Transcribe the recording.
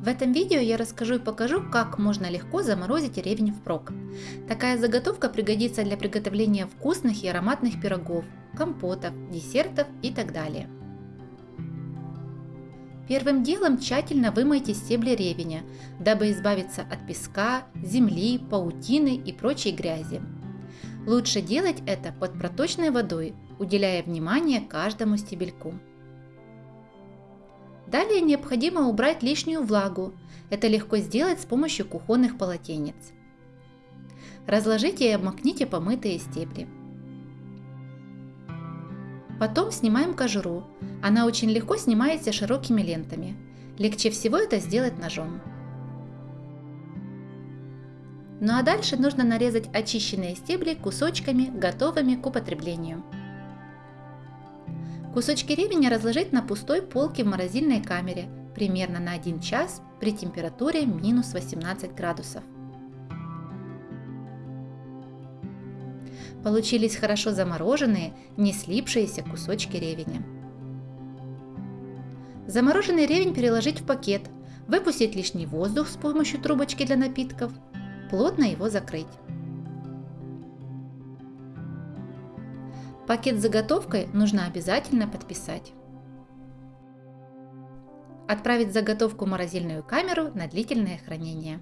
В этом видео я расскажу и покажу, как можно легко заморозить ревень впрок. Такая заготовка пригодится для приготовления вкусных и ароматных пирогов, компотов, десертов и так далее. Первым делом тщательно вымойте стебли ревеня, дабы избавиться от песка, земли, паутины и прочей грязи. Лучше делать это под проточной водой, уделяя внимание каждому стебельку. Далее необходимо убрать лишнюю влагу. Это легко сделать с помощью кухонных полотенец. Разложите и обмакните помытые стебли. Потом снимаем кожуру. Она очень легко снимается широкими лентами. Легче всего это сделать ножом. Ну а дальше нужно нарезать очищенные стебли кусочками, готовыми к употреблению. Кусочки ревеня разложить на пустой полке в морозильной камере примерно на 1 час при температуре минус 18 градусов. Получились хорошо замороженные, не слипшиеся кусочки ревеня. Замороженный ревень переложить в пакет, выпустить лишний воздух с помощью трубочки для напитков, плотно его закрыть. Пакет с заготовкой нужно обязательно подписать. Отправить заготовку в морозильную камеру на длительное хранение.